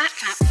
that map.